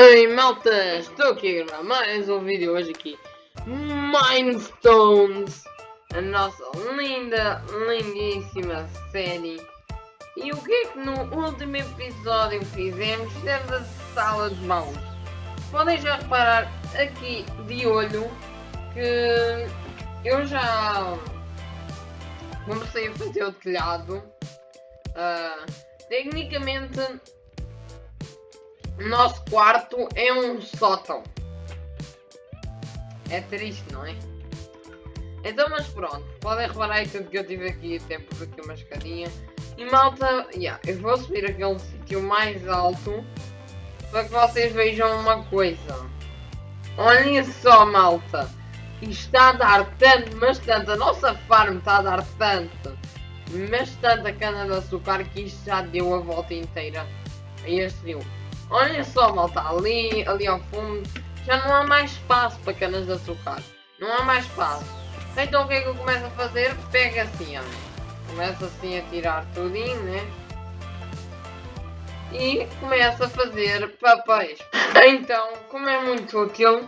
Oi malta, estou aqui a gravar mais um vídeo hoje aqui. Mindstones A nossa linda, lindíssima série. E o que é que no último episódio fizemos? Fizemos a sala de mãos. Podem já reparar aqui de olho que eu já comecei a fazer o telhado. Uh, Tecnicamente nosso quarto é um sótão. É triste, não é? Então, mas pronto. Podem reparar aí tudo que eu tive aqui. Até por aqui uma escadinha. E malta, yeah, eu vou subir aquele sítio mais alto. Para que vocês vejam uma coisa. Olhem só, malta. Isto está a dar tanto, mas tanto. A nossa farm está a dar tanto. Mas tanta cana de açúcar que isto já deu a volta inteira a este rio. Olhem só, malta, ali, ali ao fundo, já não há mais espaço para canas de açúcar. Não há mais espaço. Então o que é que eu começo a fazer? Pega assim, ó. Começo assim a tirar tudinho, né? E começo a fazer papéis. Então, como é muito útil,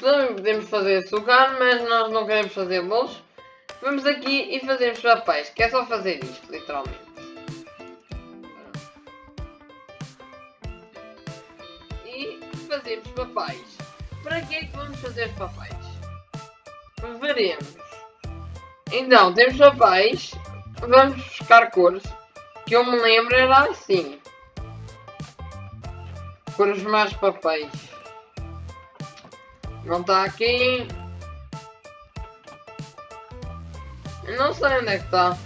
também podemos fazer açúcar, mas nós não queremos fazer bolos. Vamos aqui e fazemos papéis, que é só fazer isto, literalmente. Fazermos papéis. Para que é que vamos fazer papéis? Veremos. Então, temos papéis. Vamos buscar cores. Que eu me lembro era assim. Cores mais papéis. Não está aqui. Não sei onde é que está.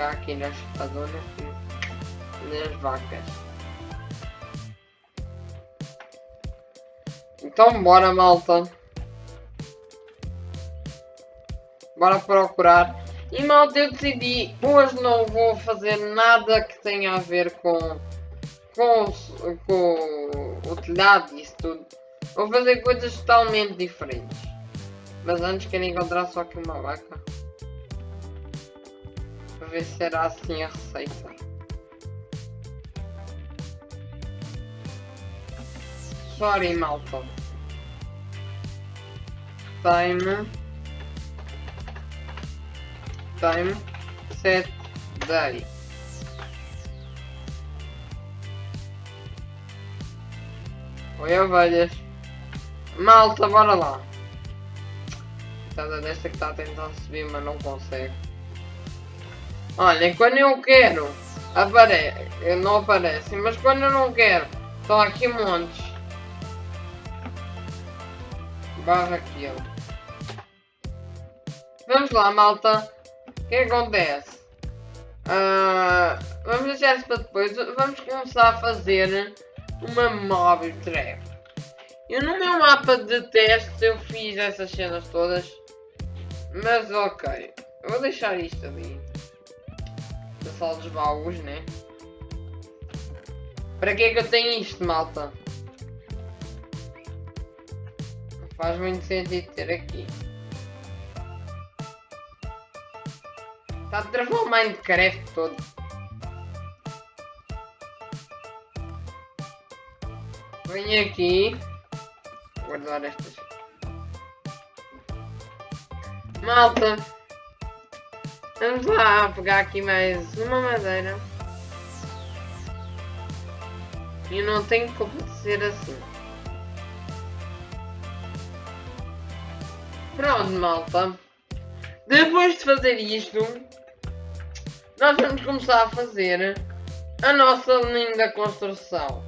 Aqui na espadona nas vacas. Então bora malta. Bora procurar. E malta eu decidi, hoje não vou fazer nada que tenha a ver com, com, com o telhado e isso tudo. Vou fazer coisas totalmente diferentes. Mas antes quero encontrar só aqui uma vaca. Para ver se será assim a receita. Sorry, malta. Time. Time. Set day. Oi, ovelhas. Malta, bora lá. Cada desta que está a tentar subir, mas não consegue. Olha, quando eu quero. Não aparece, mas quando eu não quero, estão aqui montes kill. Vamos lá, malta. O que acontece? Uh, vamos deixar isso para depois. Vamos começar a fazer uma mob trap. Eu no meu mapa de teste eu fiz essas cenas todas. Mas ok. Eu vou deixar isto ali. Da sala dos baús, né? Para que é que eu tenho isto, malta? Faz muito sentido ter aqui. Está a travar o Minecraft todo. Venho aqui. Guardar estas. Malta. Vamos lá pegar aqui mais uma madeira. E não tenho como ser assim. Pronto, malta. Depois de fazer isto, nós vamos começar a fazer a nossa linda construção.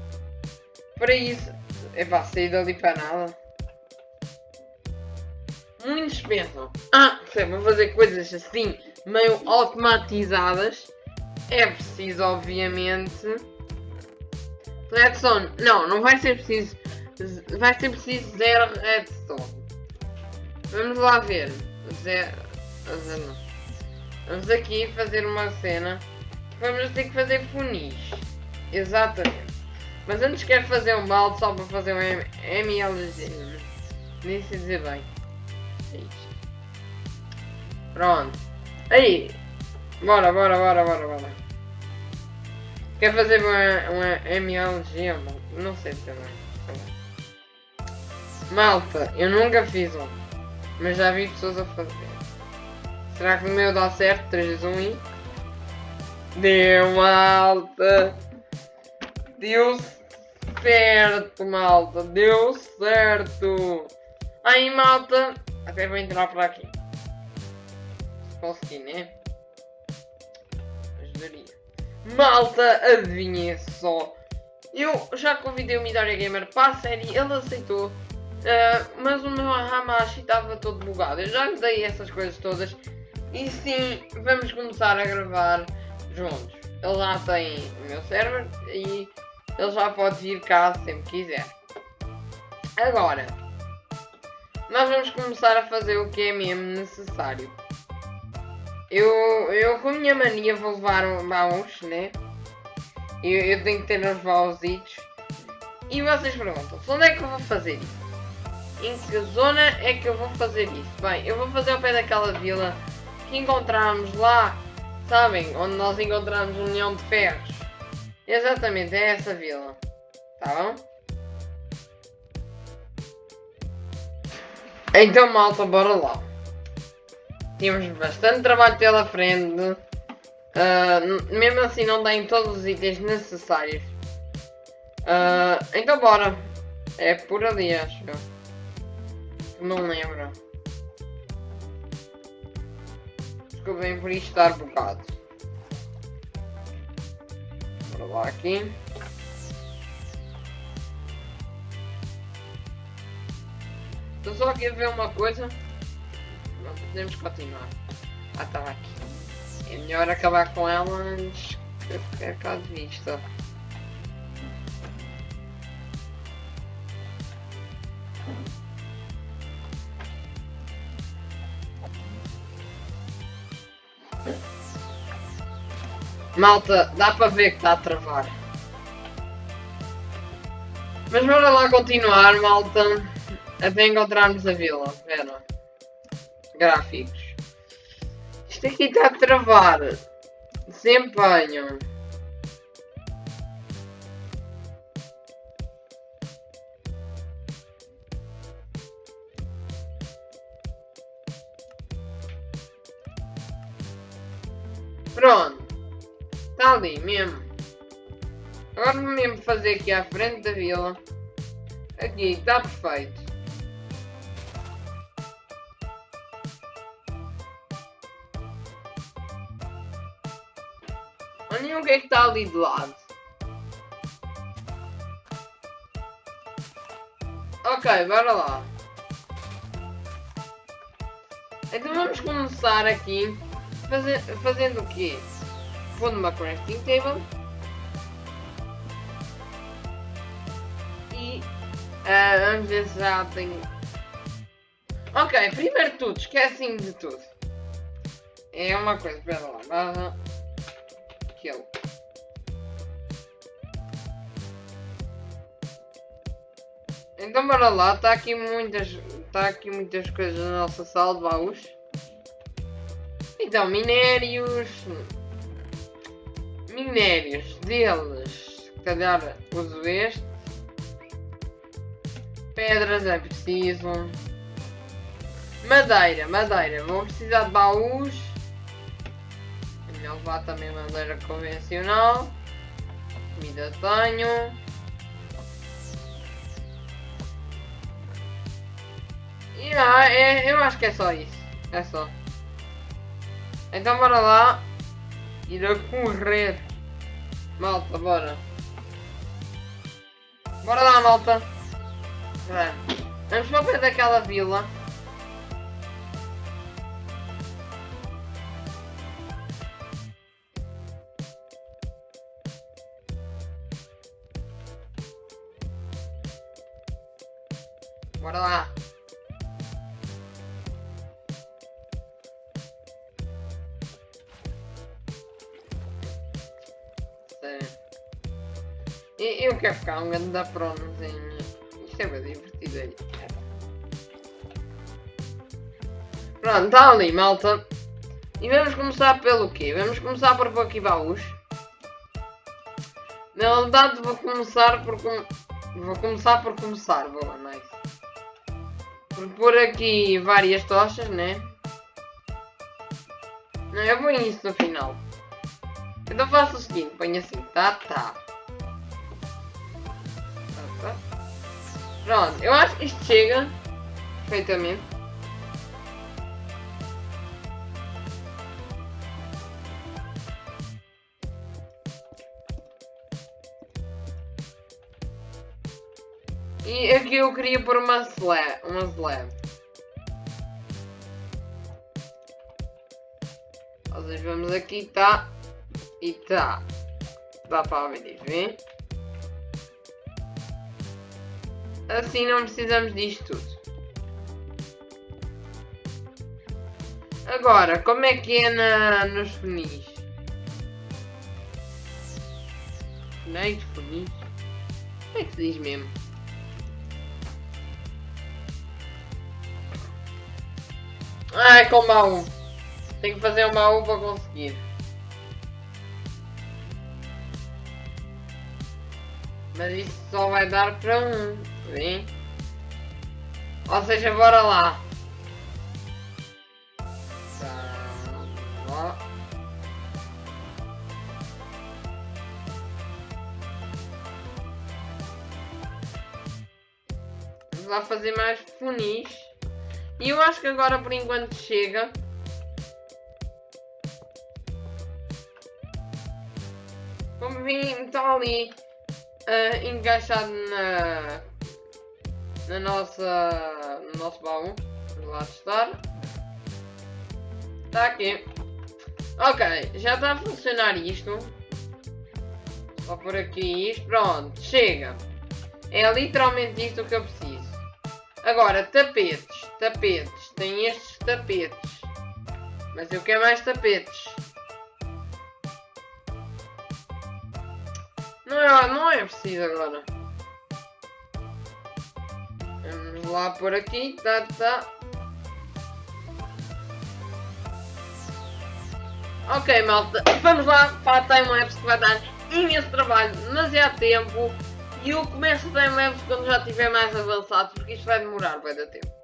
Para isso, é para sair dali para nada. Muitos pensam, ah, vou fazer coisas assim, meio automatizadas. É preciso, obviamente, redstone. Não, não vai ser preciso, vai ser preciso zero redstone. Vamos lá ver. Vamos aqui fazer uma cena. Vamos ter que fazer funis. Exatamente. Mas antes quero fazer um balde só para fazer um MLG. Nem sei dizer bem. É. Pronto. Aí. Bora, bora, bora, bora, bora. Quer fazer uma, uma MLG? Não sei também. Malta, eu nunca fiz um. Mas já vi pessoas a fazer. Será que o meu dá certo? 3, 2, 1 e... Deu, malta! Deu certo, malta! Deu certo! Aí, malta! Até vou entrar por aqui. Se conseguir, né? Ajudaria. Malta, adivinhem só. Eu já convidei o Midori Gamer para a série, ele aceitou. Uh, mas o meu Hamashi estava todo bugado. Eu já lhe dei essas coisas todas. E sim, vamos começar a gravar juntos. Ele já tem o meu server e ele já pode vir cá sempre quiser. Agora, nós vamos começar a fazer o que é mesmo necessário. Eu, eu com a minha mania vou levar baús, né? Eu, eu tenho que ter uns baúzitos. E vocês perguntam, onde é que eu vou fazer isso? Em que zona é que eu vou fazer isso? Bem, eu vou fazer ao pé daquela vila que encontramos lá, sabem? Onde nós encontramos um leão de ferros. Exatamente, é essa vila. Tá bom? Então, malta, bora lá. Temos bastante trabalho pela frente. Uh, mesmo assim, não tem todos os itens necessários. Uh, então, bora. É por ali, acho. Não lembro. Desculpem por estar bugado. Bora lá aqui. Estou só aqui a ver uma coisa. Não podemos continuar. Ah, estava aqui. É melhor acabar com ela antes que eu perca de vista. Malta, dá para ver que está a travar. Mas bora lá continuar, malta. Até encontrarmos a vila. Vera. Gráficos. Isto aqui está a travar. Desempenho. Pronto. Está ali mesmo. Agora mesmo fazer aqui à frente da vila. Aqui, está perfeito. Olhem o que é que está ali de lado. Ok, bora lá. Então vamos começar aqui fazendo o quê? Vou numa crafting table. E uh, vamos ver se já tenho... Ok, primeiro tudo, esquecem de tudo. É uma coisa, espera lá, barra kill. Então bora lá, está aqui muitas. Está aqui muitas coisas na nossa sala de baús. Então, minérios. Minérios deles. Se calhar uso este. Pedras é preciso. Madeira, madeira. Vou precisar de baús. Vou levar também madeira convencional. Comida tenho. E ah, é, eu acho que é só isso. É só. Então bora lá. Ir a correr. Malta, bora. Bora lá, malta. Vamos para o pé daquela vila. Bora lá. Eu quero ficar um grande da pronozinho. Isto é bem divertido aí. Pronto, está ali, malta. E vamos começar pelo quê? Vamos começar por pôr aqui baús. Na verdade vou começar por com... Vou começar por começar, boa, nice. Por pôr aqui várias tochas, né? Não, eu vou isso no final. Então faço o seguinte, ponho assim, tá, tá. Tá. Pronto, eu acho que chega perfeitamente. E aqui eu queria pôr uma slab. Uma slab. Nós vamos aqui, tá? E tá. Dá para ver, vê? Assim não precisamos disto tudo. Agora, como é que é na, nos funis? Funis, funis? Como é que se diz mesmo? Ai, com baú. Tem que fazer um baú para conseguir. Mas isso só vai dar para um. Vem. Ou seja, bora lá. Tá. Vamos lá fazer mais funis. E eu acho que agora por enquanto chega. Como vim, está ali uh, encaixado na, na nossa, no nosso baú. Vamos lá testar. Está aqui. Ok, já está a funcionar isto. Só por aqui isto. Pronto, chega. É literalmente isto que eu preciso. Agora, tapetes tapetes. Tem estes tapetes. Mas eu quero mais tapetes. Não é, não é preciso agora. Vamos lá por aqui. Tá, tá. Ok, malta. Vamos lá para a timelapse que vai dar imenso trabalho, demasiado tempo. E eu começo o timelapse quando já estiver mais avançado, porque isto vai demorar, vai dar tempo.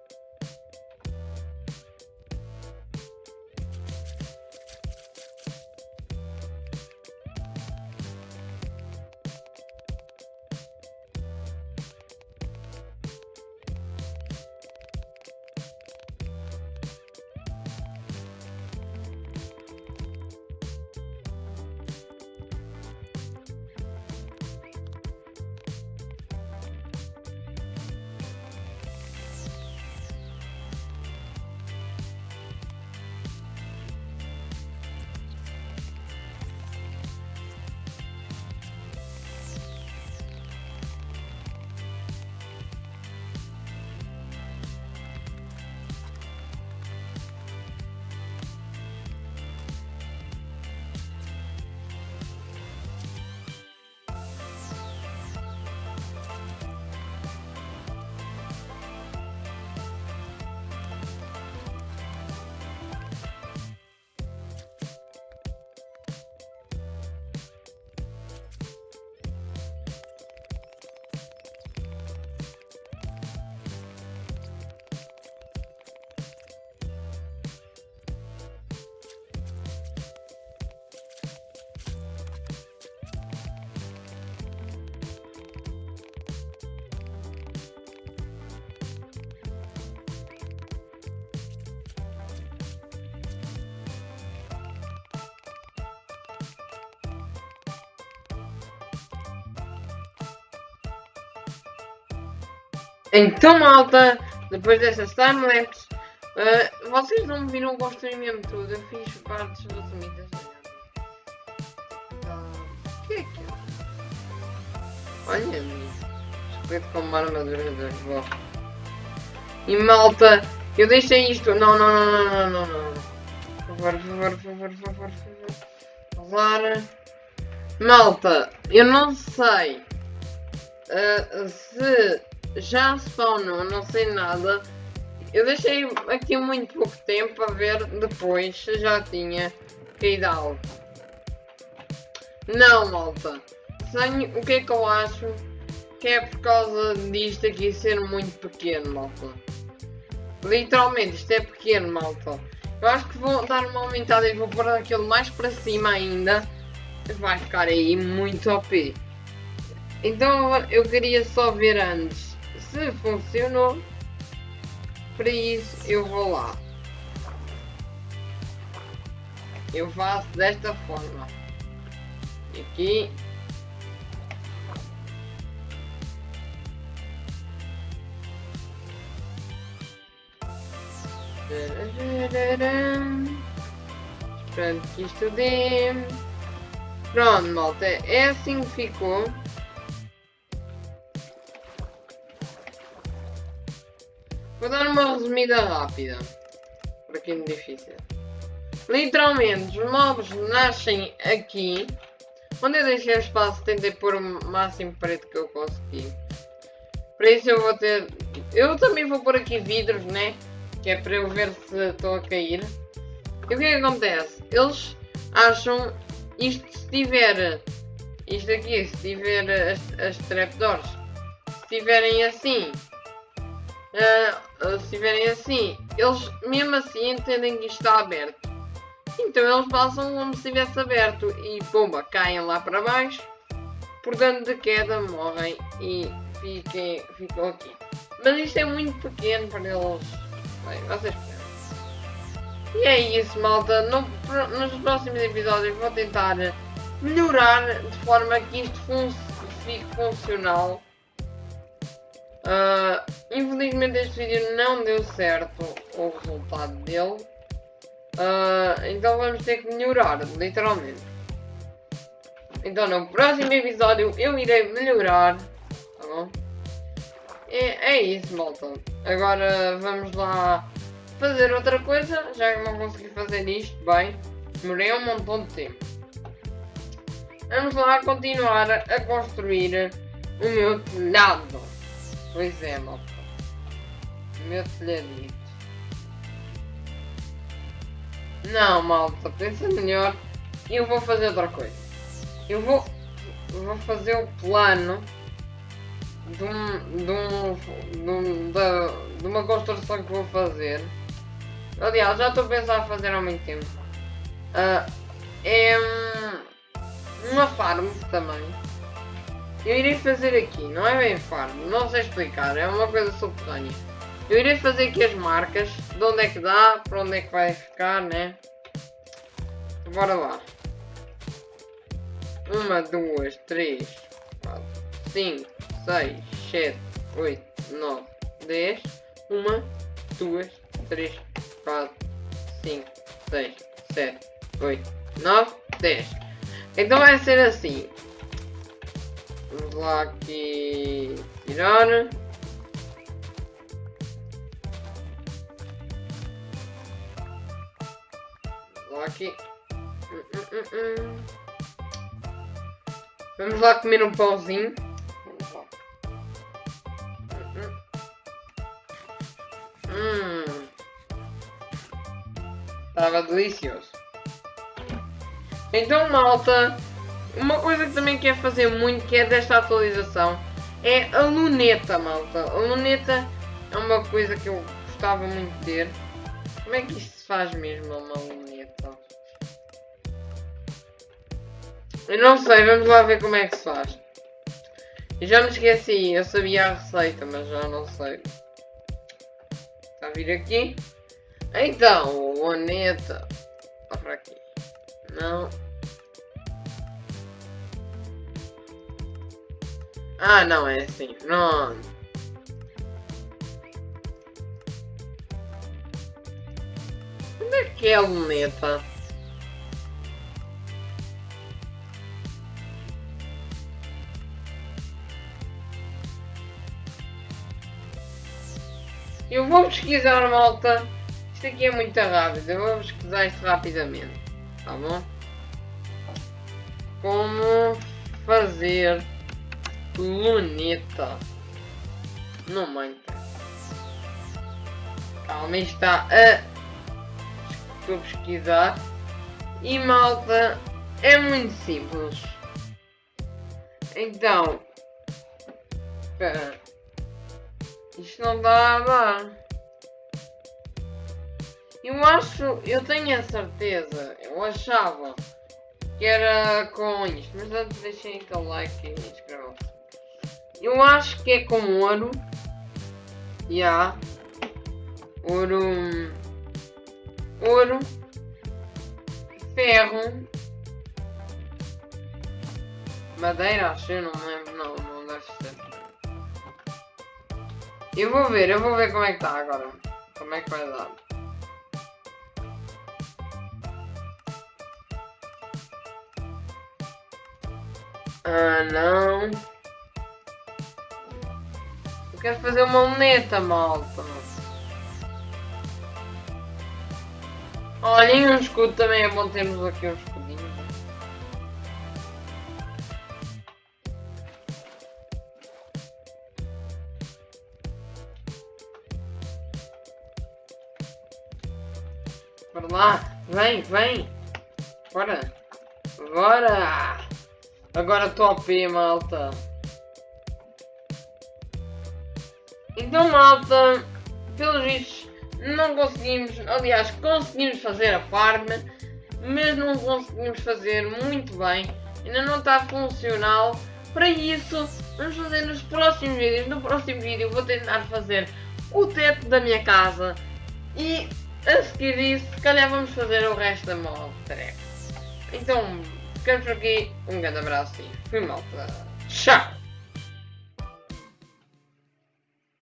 Então, malta, depois dessas timelapse, uh, vocês não me viram construir mesmo tudo. Eu fiz partes resumidas. Então, o que é que é? Olha, esqueleto com uma armadura de vó. E malta, eu deixei isto. Não, não, não, não, não, não. Por favor, por favor, por favor, por favor, por favor. Malta, eu não sei uh, se já spawnou, não sei nada. eu deixei aqui muito pouco tempo para ver depois se já tinha caído algo. Não, malta. Tenho, o que é que eu acho? Que é por causa disto aqui ser muito pequeno, malta. Literalmente, isto é pequeno, malta. Eu acho que vou dar uma aumentada e vou pôr aquilo mais para cima ainda. Vai ficar aí muito OP. Então eu queria só ver antes se funcionou. Para isso eu vou lá. Eu faço desta forma. Aqui. Esperando que isto dê. Pronto, malta. É assim que ficou. Vou dar uma resumida rápida. Para quem é difícil. Literalmente, os mobs nascem aqui. Onde eu deixei o espaço, tentei pôr o máximo preto que eu consegui. Para isso eu vou ter... Eu também vou pôr aqui vidros, né? Que é para eu ver se estou a cair. E o que é que acontece? Eles acham... Isto se tiver... Isto aqui, se tiver as, as trapdoors... Se tiverem assim... Uh, se tiverem assim... Eles mesmo assim entendem que isto está aberto. Então eles passam como se estivesse aberto e pomba, caem lá para baixo. Por dano de queda morrem e fiquem, ficam aqui. Mas isto é muito pequeno para eles. Bem, vocês E é isso, malta. No, nos próximos episódios vou tentar melhorar de forma que isto fun fique funcional. Uh, infelizmente este vídeo não deu certo o resultado dele. Uh, então vamos ter que melhorar, literalmente. Então no próximo episódio eu irei melhorar. Tá bom? É, é isso, malta. Agora vamos lá fazer outra coisa. Já que não consegui fazer isto bem. Demorei um montão de tempo. Vamos lá continuar a construir o meu telhado. Pois é. O meu telhadinho. Não, malta, pensa melhor. Eu vou fazer outra coisa. Eu vou, vou fazer o plano de, um, de, um, de, um, de, de uma construção que vou fazer. Aliás, já estou a pensar a fazer há muito tempo. Uh, é um, uma farm também. Eu irei fazer aqui, não é bem farm, não sei explicar, é uma coisa subterrânea. Eu irei fazer aqui as marcas, de onde é que dá, para onde é que vai ficar, né? Bora lá. Uma, duas, três, quatro, cinco, seis, sete, oito, nove, dez. Uma, duas, três, quatro, cinco, seis, sete, oito, nove, dez. Então vai ser assim. Vamos lá aqui tirar. aqui. Hum, hum, hum, Vamos lá comer um pãozinho. Hum. Estava delicioso. Então, malta, uma coisa que também quero fazer muito, que é desta atualização, é a luneta, malta. A luneta é uma coisa que eu gostava muito de ter. Como é que isto se faz mesmo, uma luneta? Eu não sei, vamos lá ver como é que se faz. Eu já me esqueci, eu sabia a receita, mas já não sei. Está a vir aqui? Então, luneta. Está para aqui. Não. Ah, não, é assim. Não. Onde é que é a luneta? Eu vou pesquisar, malta. Isto aqui é muito rápido. Eu vou pesquisar isto rapidamente. Tá bom? Como fazer luneta no Minecraft. Calma, está a... Pesquisar. E malta, é muito simples. Então... Espera. Isto não dá a dar. Eu acho, eu tenho a certeza, eu achava que era com isto, mas antes deixem aquele like e inscrevam Eu acho que é com ouro. Já. Yeah. Ouro. Ouro. Ferro. Madeira, acho, eu não lembro, não, não deve ser. Eu vou ver, eu vou ver como é que está agora. Como é que vai dar. Ah, não. Eu quero fazer uma luneta, malta. Olhem, um escudo também é bom termos aqui um escudinho. Bora lá, vem, vem. Bora. Bora. Agora top, malta. Então, malta, pelos vistos, não conseguimos, aliás, conseguimos fazer a farm, mas não conseguimos fazer muito bem. Ainda não está funcional. Para isso, vamos fazer nos próximos vídeos. No próximo vídeo vou tentar fazer o teto da minha casa. E a seguir disso, se calhar vamos fazer o resto da tarefa. Então, ficamos por aqui. Um grande abraço e fui malta. Tchau!